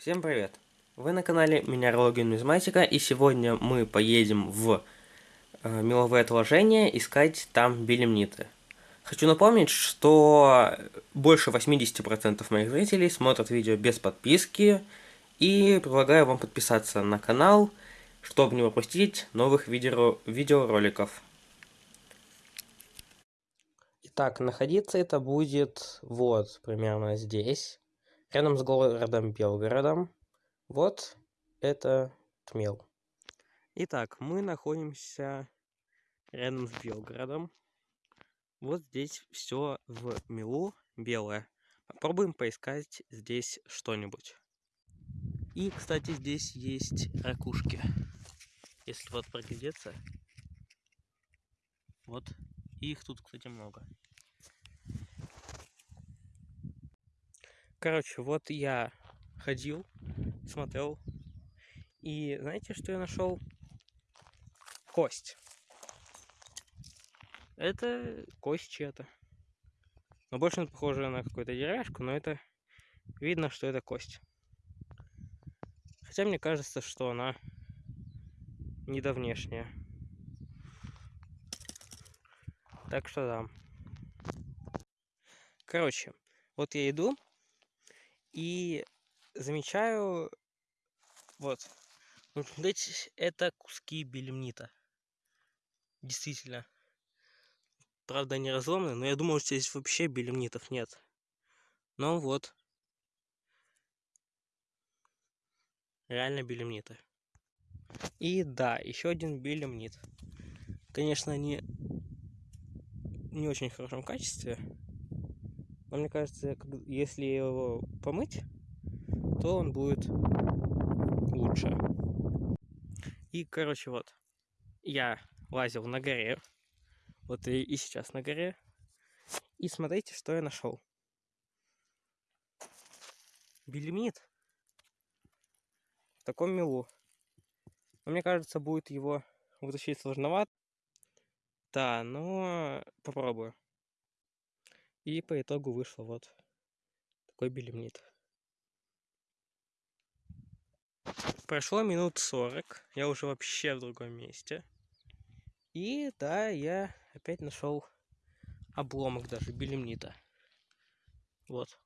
Всем привет! Вы на канале Минералогия Нумизматика, и сегодня мы поедем в э, меловые отложения искать там белемниты. Хочу напомнить, что больше 80% моих зрителей смотрят видео без подписки, и предлагаю вам подписаться на канал, чтобы не пропустить новых видео видеороликов. Итак, находиться это будет вот примерно здесь рядом с городом Белгородом. Вот это Тмел. Итак, мы находимся рядом с Белгородом. Вот здесь все в мелу белое. Попробуем поискать здесь что-нибудь. И, кстати, здесь есть ракушки. Если вот проглядеться. Вот. их тут, кстати, много. Короче, вот я ходил, смотрел. И знаете, что я нашел? Кость. Это кость чья-то. Но больше похоже на какую-то деревяшку, но это видно, что это кость. Хотя мне кажется, что она недавнешняя. Так что да. Короче, вот я иду, и замечаю, вот, вот это куски белемнита. Действительно. Правда, они разломаны, но я думал, что здесь вообще белемнитов нет. Но вот. Реально белемниты. И да, еще один белемнит. Конечно, они не очень хорошем качестве. Но мне кажется, если его помыть, то он будет лучше. И, короче, вот, я лазил на горе, вот и, и сейчас на горе, и смотрите, что я нашел. Белемнит в таком мелу. Но мне кажется, будет его вытащить сложновато. Да, но попробую. И по итогу вышло вот такой белемнит. Прошло минут 40, я уже вообще в другом месте. И да, я опять нашел обломок даже белемнита. Вот.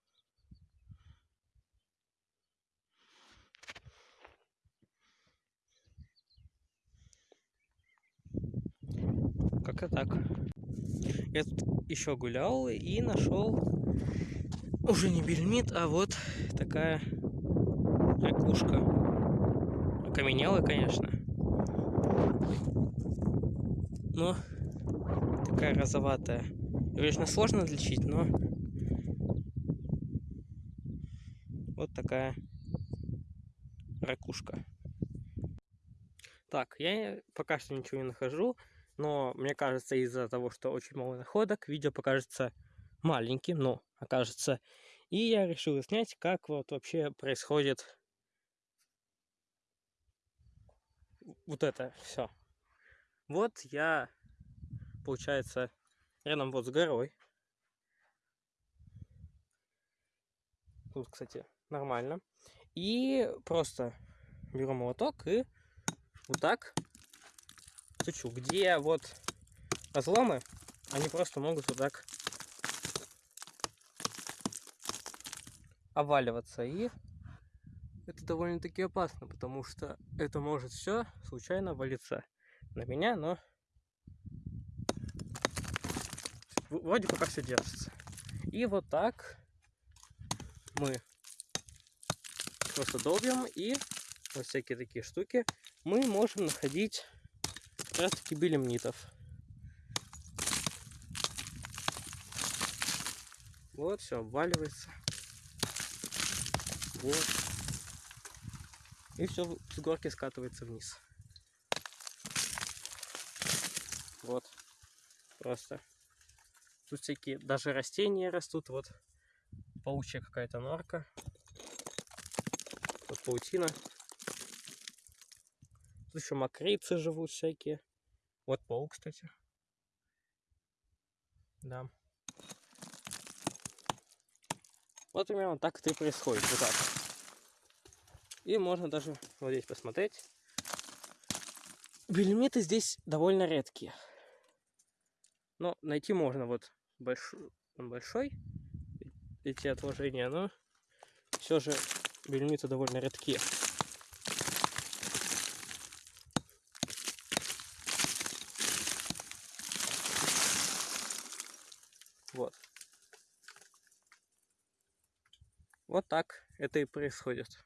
Как-то так. Я тут еще гулял и нашел уже не бельмит, а вот такая ракушка. Окаменелая, конечно. Но такая розоватая. Конечно, сложно отличить, но вот такая ракушка. Так, я пока что ничего не нахожу. Но мне кажется, из-за того, что очень мало находок, видео покажется маленьким, но окажется. И я решил снять, как вот вообще происходит вот это все. Вот я, получается, рядом вот с горой. Тут, кстати, нормально. И просто беру молоток и вот так стучу, где вот разломы, они просто могут вот так оваливаться. И это довольно-таки опасно, потому что это может все случайно валиться на меня, но вроде пока все держится. И вот так мы просто долбим и вот всякие такие штуки мы можем находить раз таки белемнитов. Вот, все, обваливается. Вот. И все с горки скатывается вниз. Вот. Просто. Тут всякие даже растения растут. Вот паучья какая-то норка. Тут паутина. Тут еще мокрицы живут всякие. Вот паук, кстати. Да. Вот примерно так это и происходит. Вот так. И можно даже вот здесь посмотреть. Белемниты здесь довольно редкие. Но найти можно вот большой, большой эти отложения, но все же белемниты довольно редкие. Вот. Вот так это и происходит.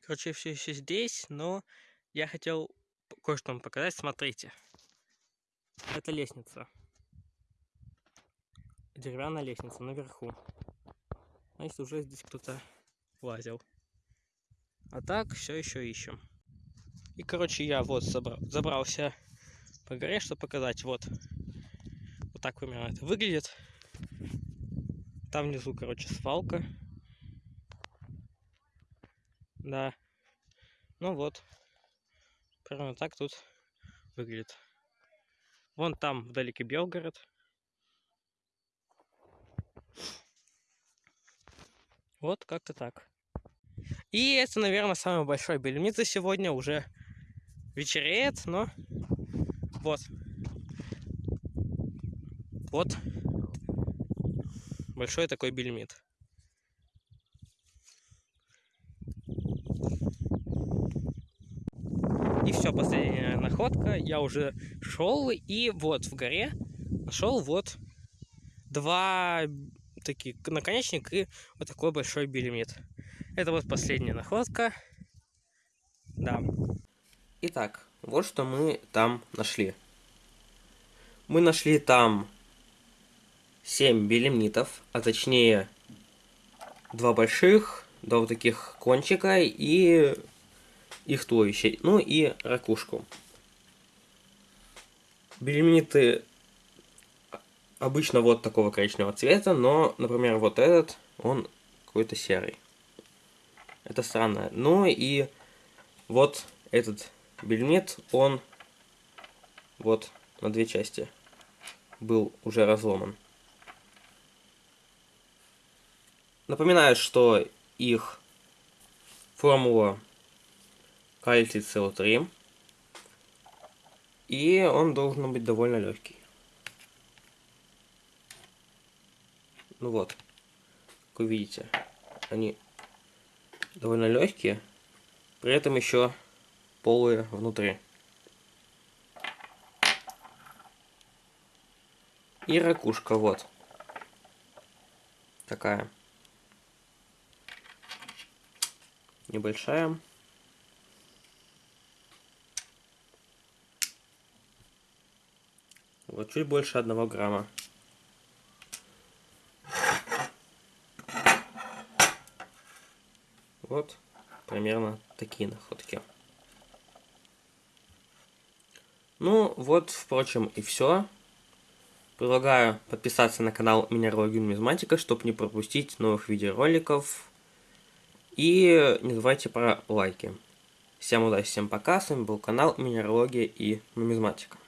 Короче, все еще здесь, но я хотел кое-что вам показать. Смотрите. Это лестница. Деревянная лестница наверху. Значит, уже здесь кто-то лазил. А так, все еще ищем. И, короче, я вот забрался по горе, чтобы показать. Вот. Так примерно это выглядит. Там внизу, короче, свалка. Да. Ну вот. Примерно так тут выглядит. Вон там вдалеке Белгород. Вот как-то так. И это, наверное, самый большой бельмица сегодня. Уже вечереет, но вот. Вот. Большой такой бельмит. И все, последняя находка. Я уже шел, и вот в горе нашел вот два таких наконечник и вот такой большой белемит. Это вот последняя находка. Да. Итак, вот что мы там нашли. Мы нашли там 7 белемнитов, а точнее два больших, два вот таких кончика и их туловище, ну и ракушку. Бельмиты обычно вот такого коричневого цвета, но, например, вот этот, он какой-то серый. Это странно. Ну и вот этот бельмит, он вот на две части был уже разломан. Напоминаю, что их формула кальций СО3. И он должен быть довольно легкий. Ну вот, как вы видите, они довольно легкие, при этом еще полые внутри. И ракушка, вот. Такая. Небольшая. Вот чуть больше одного грамма. Вот примерно такие находки. Ну, вот, впрочем, и все. Предлагаю подписаться на канал Минералогия Нумизматика, чтобы не пропустить новых видеороликов. И не забывайте про лайки. Всем удачи, всем пока. С вами был канал Минералогия и Нумизматика.